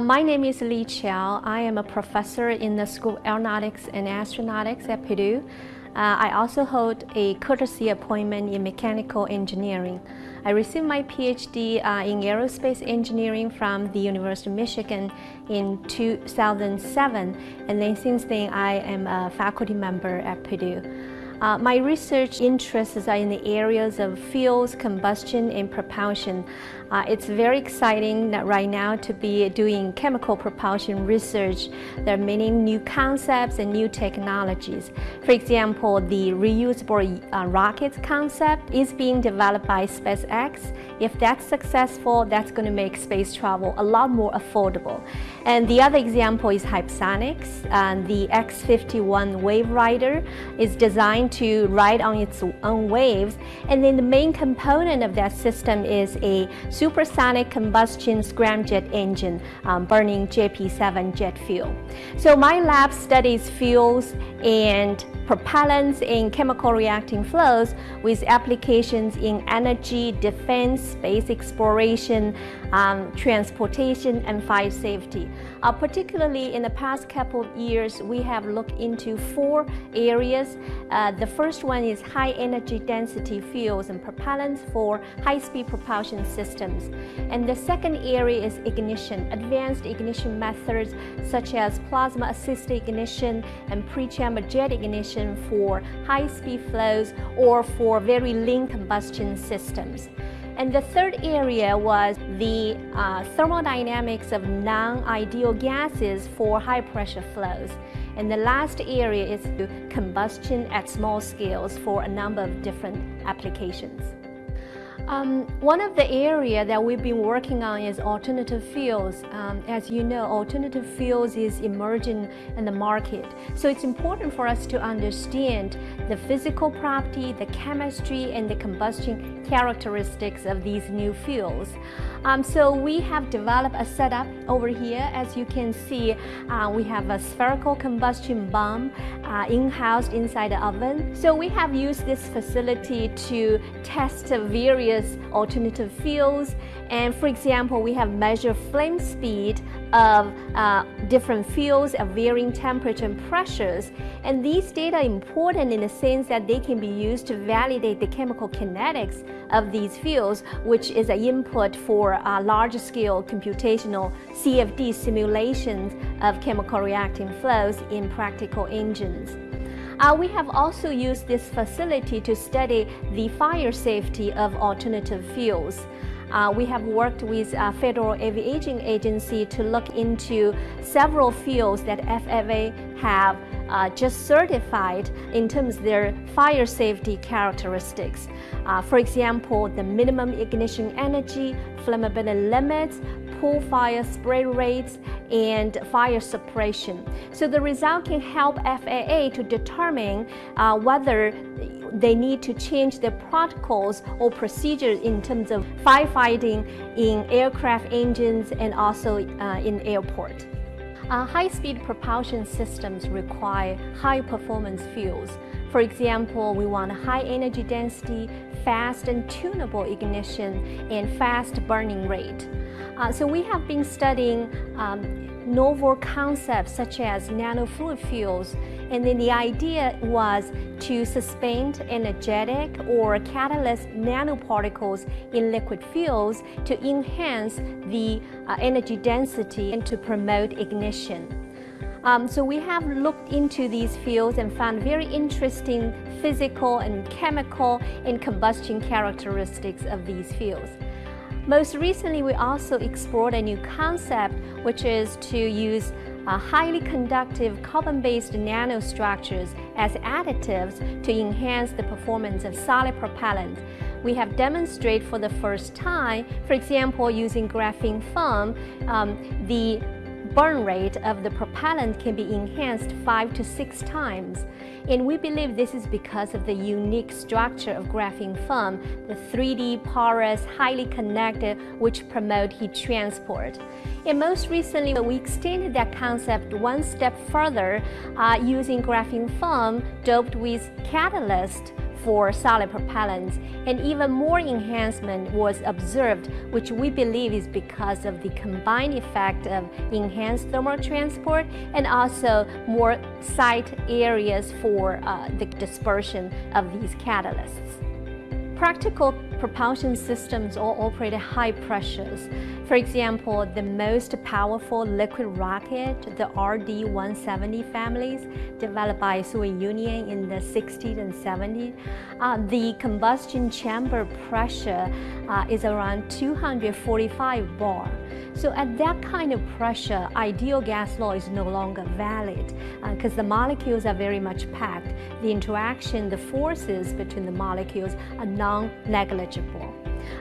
My name is Li Qiao. I am a professor in the School of Aeronautics and Astronautics at Purdue. Uh, I also hold a courtesy appointment in mechanical engineering. I received my PhD uh, in aerospace engineering from the University of Michigan in 2007 and then since then I am a faculty member at Purdue. Uh, my research interests are in the areas of fuels, combustion, and propulsion. Uh, it's very exciting right now to be doing chemical propulsion research. There are many new concepts and new technologies. For example, the reusable uh, rockets concept is being developed by SpaceX. If that's successful, that's going to make space travel a lot more affordable. And the other example is hypersonics. Uh, the X-51 Waverider is designed to ride on its own waves. And then the main component of that system is a supersonic combustion scramjet engine um, burning JP7 jet fuel. So my lab studies fuels and propellants in chemical reacting flows with applications in energy, defense, space exploration, um, transportation, and fire safety. Uh, particularly in the past couple of years, we have looked into four areas. Uh, the first one is high energy density fuels and propellants for high-speed propulsion systems. And the second area is ignition, advanced ignition methods such as plasma-assisted ignition and pre-chamber jet ignition for high-speed flows or for very lean combustion systems. And the third area was the uh, thermodynamics of non-ideal gases for high-pressure flows. And the last area is combustion at small scales for a number of different applications. Um, one of the areas that we've been working on is alternative fuels. Um, as you know, alternative fuels is emerging in the market. So it's important for us to understand the physical property, the chemistry, and the combustion characteristics of these new fuels. Um, so we have developed a setup over here. As you can see, uh, we have a spherical combustion bomb uh, in-house inside the oven. So we have used this facility to test various various alternative fuels. And for example, we have measured flame speed of uh, different fuels at varying temperature and pressures. And these data are important in the sense that they can be used to validate the chemical kinetics of these fuels, which is an input for uh, large-scale computational CFD simulations of chemical reacting flows in practical engines. Uh, we have also used this facility to study the fire safety of alternative fuels. Uh, we have worked with uh, Federal Aviation Agency to look into several fuels that FAA have uh, just certified in terms of their fire safety characteristics. Uh, for example, the minimum ignition energy, flammability limits, pool fire spray rates, and fire suppression. So the result can help FAA to determine uh, whether they need to change their protocols or procedures in terms of firefighting in aircraft engines and also uh, in airport. Uh, High-speed propulsion systems require high-performance fuels. For example, we want high energy density, fast and tunable ignition, and fast burning rate. Uh, so we have been studying um, novel concepts such as nanofluid fuels and then the idea was to suspend energetic or catalyst nanoparticles in liquid fuels to enhance the uh, energy density and to promote ignition. Um, so we have looked into these fields and found very interesting physical and chemical and combustion characteristics of these fields. Most recently, we also explored a new concept, which is to use uh, highly conductive carbon-based nanostructures as additives to enhance the performance of solid propellants. We have demonstrated for the first time, for example, using graphene foam, um, the burn rate of the propellant can be enhanced five to six times. And we believe this is because of the unique structure of graphene foam, the 3D, porous, highly connected, which promote heat transport. And most recently, we extended that concept one step further uh, using graphene foam doped with catalyst for solid propellants, and even more enhancement was observed, which we believe is because of the combined effect of enhanced thermal transport and also more site areas for uh, the dispersion of these catalysts. Practical propulsion systems all operate at high pressures. For example, the most powerful liquid rocket, the RD-170 families, developed by Soviet Union in the 60s and 70s, uh, the combustion chamber pressure uh, is around 245 bar. So at that kind of pressure, ideal gas law is no longer valid because uh, the molecules are very much packed. The interaction, the forces between the molecules are non-negligible.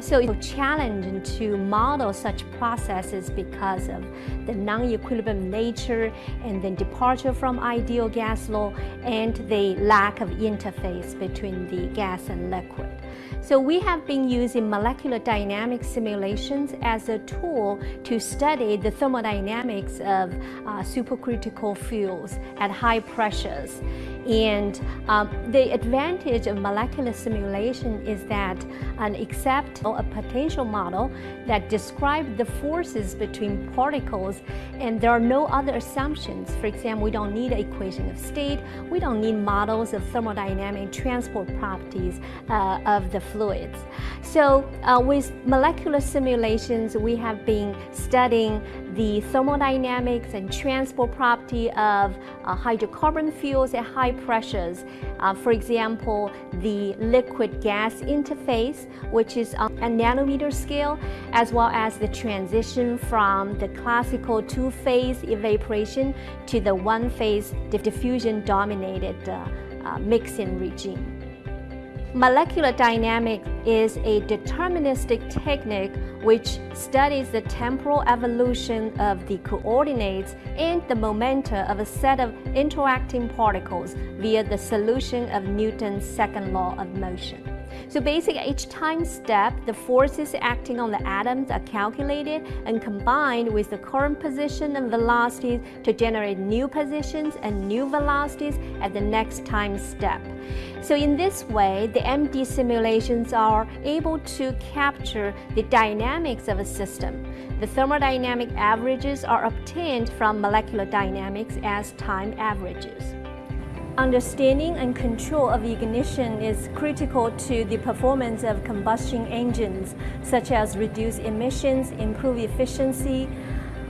So it's challenging to model such processes because of the non-equilibrium nature and then departure from ideal gas law and the lack of interface between the gas and liquid. So we have been using molecular dynamic simulations as a tool to study the thermodynamics of uh, supercritical fuels at high pressures. And um, the advantage of molecular simulation is that an accept a potential model that describes the forces between particles and there are no other assumptions. For example, we don't need an equation of state, we don't need models of thermodynamic transport properties uh, of the fluids. So uh, with molecular simulations, we have been studying the thermodynamics and transport property of uh, hydrocarbon fuels at high pressures. Uh, for example, the liquid-gas interface, which is on a nanometer scale, as well as the transition from the classical two-phase evaporation to the one-phase diffusion-dominated uh, uh, mixing regime. Molecular dynamics is a deterministic technique which studies the temporal evolution of the coordinates and the momenta of a set of interacting particles via the solution of Newton's second law of motion. So basically, each time step, the forces acting on the atoms are calculated and combined with the current position and velocities to generate new positions and new velocities at the next time step. So in this way, the MD simulations are able to capture the dynamics of a system. The thermodynamic averages are obtained from molecular dynamics as time averages. Understanding and control of ignition is critical to the performance of combustion engines, such as reduce emissions, improve efficiency.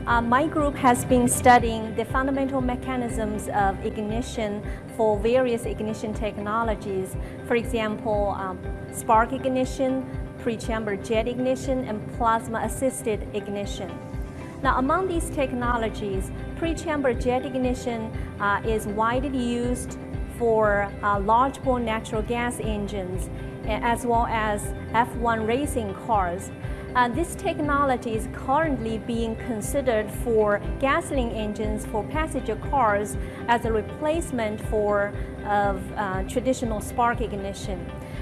Uh, my group has been studying the fundamental mechanisms of ignition for various ignition technologies. For example, um, spark ignition, pre-chamber jet ignition, and plasma-assisted ignition. Now, among these technologies, pre-chamber jet ignition uh, is widely used for uh, large bore natural gas engines as well as F1 racing cars. Uh, this technology is currently being considered for gasoline engines for passenger cars as a replacement for of uh, traditional spark ignition.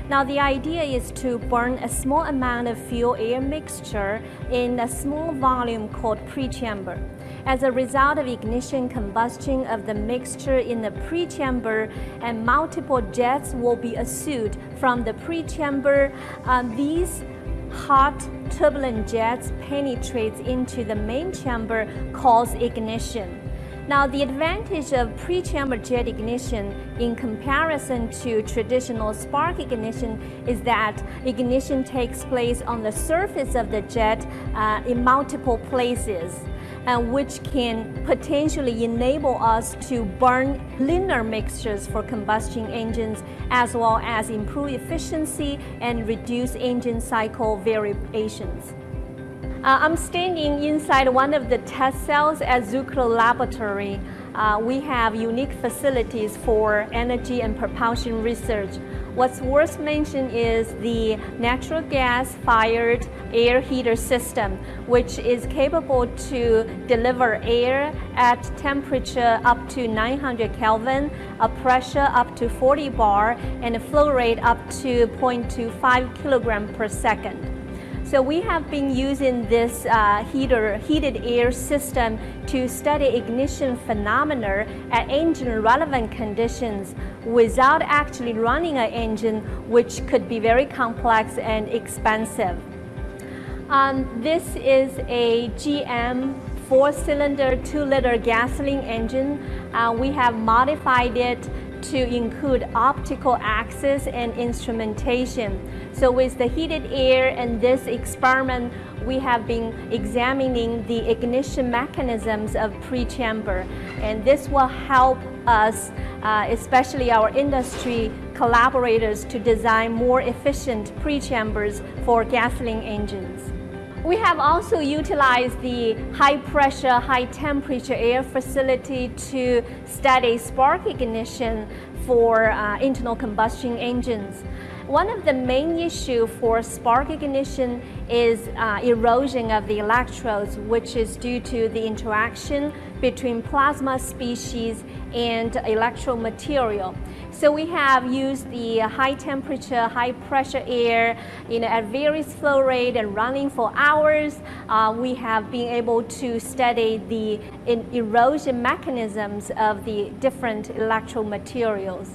Now the idea is to burn a small amount of fuel-air mixture in a small volume called pre-chamber. As a result of ignition combustion of the mixture in the pre-chamber and multiple jets will be issued from the pre-chamber, um, these hot turbulent jets penetrates into the main chamber cause ignition. Now, the advantage of pre-chamber jet ignition in comparison to traditional spark ignition is that ignition takes place on the surface of the jet uh, in multiple places and which can potentially enable us to burn leaner mixtures for combustion engines as well as improve efficiency and reduce engine cycle variations. Uh, I'm standing inside one of the test cells at Zucrow Laboratory. Uh, we have unique facilities for energy and propulsion research. What's worth mentioning is the natural gas fired air heater system, which is capable to deliver air at temperature up to 900 Kelvin, a pressure up to 40 bar, and a flow rate up to 0.25 kilogram per second. So we have been using this uh, heater, heated air system to study ignition phenomena at engine relevant conditions without actually running an engine, which could be very complex and expensive. Um, this is a GM four-cylinder, two-liter gasoline engine. Uh, we have modified it to include optical access and instrumentation. So with the heated air and this experiment, we have been examining the ignition mechanisms of pre-chamber. And this will help us, uh, especially our industry collaborators, to design more efficient pre-chambers for gasoline engines. We have also utilized the high pressure, high temperature air facility to study spark ignition for uh, internal combustion engines. One of the main issues for spark ignition is uh, erosion of the electrodes, which is due to the interaction between plasma species and electrode material. So we have used the high temperature, high pressure air you know, at various flow rate and running for hours. Uh, we have been able to study the erosion mechanisms of the different electrode materials.